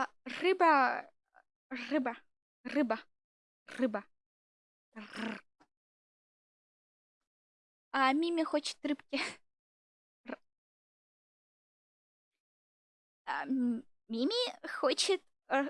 А, рыба, рыба, рыба, рыба. Р. А Мими хочет рыбки. Р. А, Мими хочет э,